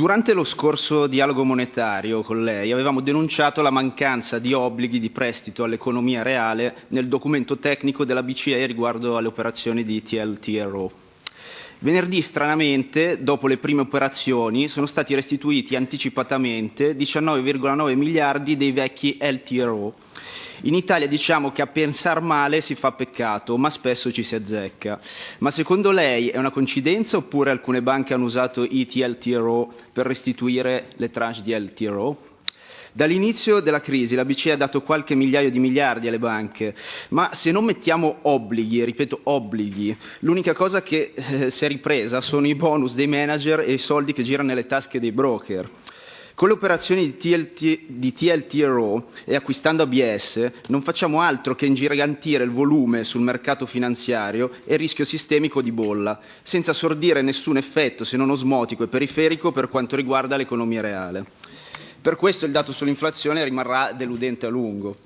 durante lo scorso dialogo monetario con lei avevamo denunciato la mancanza di obblighi di prestito all'economia reale nel documento tecnico della BCE riguardo alle operazioni di TLTRO. Venerdì, stranamente, dopo le prime operazioni, sono stati restituiti anticipatamente 19,9 miliardi dei vecchi LTRO. In Italia diciamo che a pensar male si fa peccato, ma spesso ci si azzecca. Ma secondo lei è una coincidenza oppure alcune banche hanno usato i TLTRO per restituire le tranche di LTRO? Dall'inizio della crisi la BCE ha dato qualche migliaio di miliardi alle banche, ma se non mettiamo obblighi, ripeto obblighi, l'unica cosa che eh, si è ripresa sono i bonus dei manager e i soldi che girano nelle tasche dei broker. Con le operazioni di, TLT, di TLTRO e acquistando ABS non facciamo altro che ingigantire il volume sul mercato finanziario e il rischio sistemico di bolla, senza sordire nessun effetto se non osmotico e periferico per quanto riguarda l'economia reale. Per questo il dato sull'inflazione rimarrà deludente a lungo.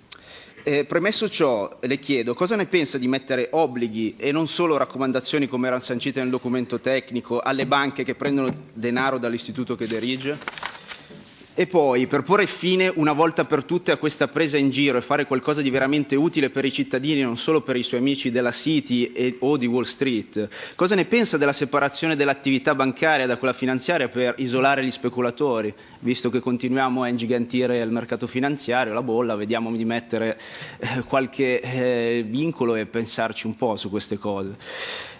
Eh, premesso ciò, le chiedo cosa ne pensa di mettere obblighi e non solo raccomandazioni come erano sancite nel documento tecnico alle banche che prendono denaro dall'istituto che dirige? E poi, per porre fine una volta per tutte a questa presa in giro e fare qualcosa di veramente utile per i cittadini, non solo per i suoi amici della City e, o di Wall Street, cosa ne pensa della separazione dell'attività bancaria da quella finanziaria per isolare gli speculatori? Visto che continuiamo a ingigantire il mercato finanziario, la bolla, vediamo di mettere eh, qualche eh, vincolo e pensarci un po' su queste cose.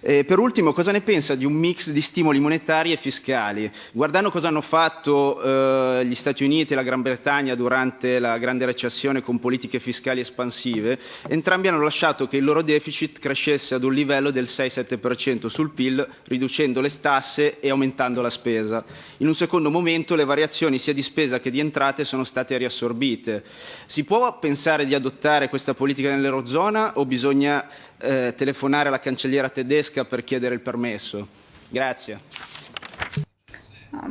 Eh, per ultimo, cosa ne pensa di un mix di stimoli monetari e fiscali? Guardando cosa hanno fatto eh, gli Stati Uniti e la Gran Bretagna durante la grande recessione con politiche fiscali espansive, entrambi hanno lasciato che il loro deficit crescesse ad un livello del 6-7% sul PIL, riducendo le tasse e aumentando la spesa. In un secondo momento le variazioni sia di spesa che di entrate sono state riassorbite. Si può pensare di adottare questa politica nell'Eurozona o bisogna eh, telefonare alla cancelliera tedesca per chiedere il permesso. Grazie.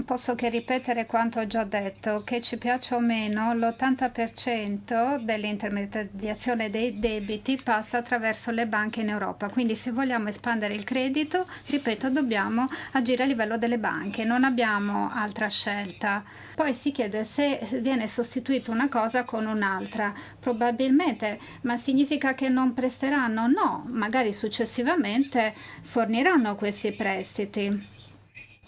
Posso che ripetere quanto ho già detto, che ci piaccia o meno, l'80% dell'intermediazione dei debiti passa attraverso le banche in Europa. Quindi se vogliamo espandere il credito, ripeto, dobbiamo agire a livello delle banche, non abbiamo altra scelta. Poi si chiede se viene sostituita una cosa con un'altra. Probabilmente, ma significa che non presteranno? No, magari successivamente forniranno questi prestiti.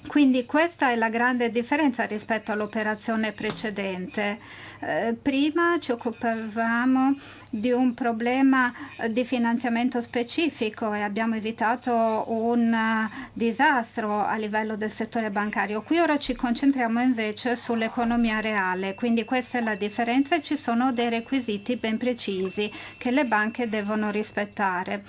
Quindi questa è la grande differenza rispetto all'operazione precedente. Eh, prima ci occupavamo di un problema di finanziamento specifico e abbiamo evitato un uh, disastro a livello del settore bancario. Qui ora ci concentriamo invece sull'economia reale, quindi questa è la differenza e ci sono dei requisiti ben precisi che le banche devono rispettare.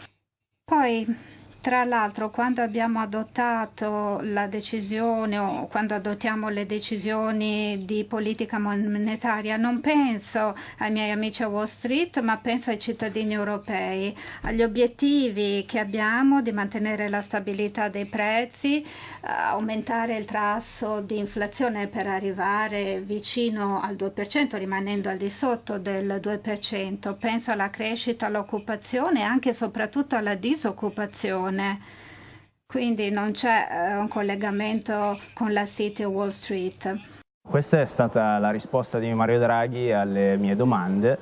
Poi tra l'altro quando abbiamo adottato la decisione o quando adottiamo le decisioni di politica monetaria non penso ai miei amici a Wall Street ma penso ai cittadini europei, agli obiettivi che abbiamo di mantenere la stabilità dei prezzi, aumentare il tasso di inflazione per arrivare vicino al 2% rimanendo al di sotto del 2%. Penso alla crescita, all'occupazione e anche e soprattutto alla disoccupazione persone. Quindi non c'è eh, un collegamento con la City Wall Street. Questa è stata la risposta di Mario Draghi alle mie domande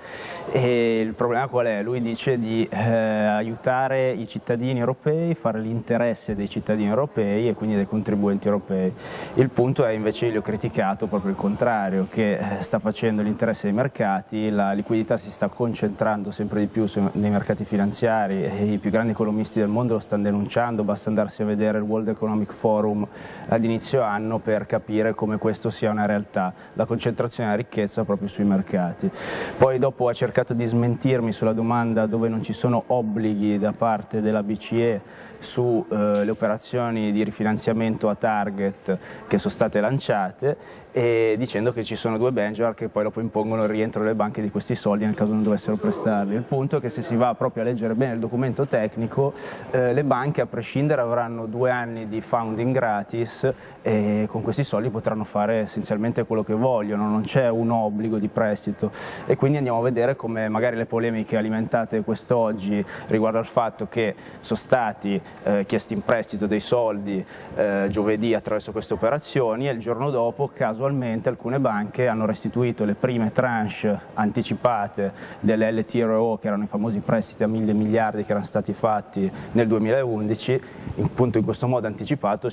e il problema qual è? Lui dice di eh, aiutare i cittadini europei, fare l'interesse dei cittadini europei e quindi dei contribuenti europei. Il punto è invece, gli ho criticato proprio il contrario, che eh, sta facendo l'interesse dei mercati, la liquidità si sta concentrando sempre di più nei mercati finanziari e i più grandi economisti del mondo lo stanno denunciando, basta andarsi a vedere il World Economic Forum ad inizio anno per capire come questo sia una realtà realtà, la concentrazione della ricchezza proprio sui mercati. Poi dopo ha cercato di smentirmi sulla domanda dove non ci sono obblighi da parte della BCE sulle eh, operazioni di rifinanziamento a target che sono state lanciate e dicendo che ci sono due benchmark che poi dopo impongono il rientro delle banche di questi soldi nel caso non dovessero prestarli. Il punto è che se si va proprio a leggere bene il documento tecnico eh, le banche a prescindere avranno due anni di founding gratis e con questi soldi potranno fare essenzialmente sostanzialmente quello che vogliono, non c'è un obbligo di prestito. E quindi andiamo a vedere come magari le polemiche alimentate quest'oggi riguardo al fatto che sono stati eh, chiesti in prestito dei soldi eh, giovedì attraverso queste operazioni e il giorno dopo casualmente alcune banche hanno restituito le prime tranche anticipate delle LTRO che erano i famosi prestiti a mille miliardi che erano stati fatti nel 2011, appunto in questo modo anticipato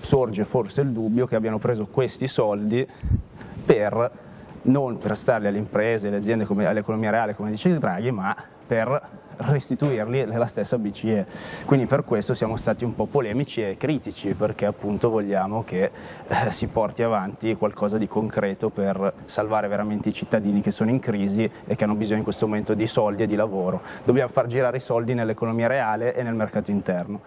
sorge forse il dubbio che abbiano preso questi soldi per non per starli alle imprese, alle aziende, all'economia reale come dice Draghi, ma per restituirli alla stessa BCE. Quindi per questo siamo stati un po' polemici e critici perché appunto vogliamo che eh, si porti avanti qualcosa di concreto per salvare veramente i cittadini che sono in crisi e che hanno bisogno in questo momento di soldi e di lavoro. Dobbiamo far girare i soldi nell'economia reale e nel mercato interno.